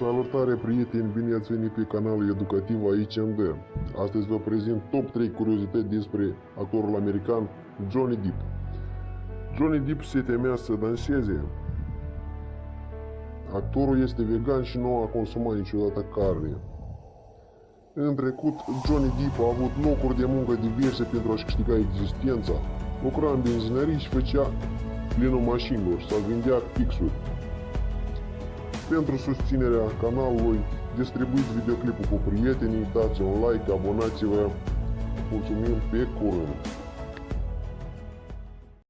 Salutare prieteni, bine ați venit pe canalul educativ ICMD. Astăzi vă prezint top 3 curiozități despre actorul american Johnny Depp. Johnny Depp se temea să danseze. Actorul este vegan și nu a consumat niciodată carne. În trecut, Johnny Depp a avut locuri de muncă diverse pentru a-și câștiga existența. Lucra în benzinării și făcea plinul mașinilor sau vindea pixuri. Pentru susținerea canalului, distribuiți videoclipul cu prietenii, dați un like, abonați-vă. Mulțumim pe curând!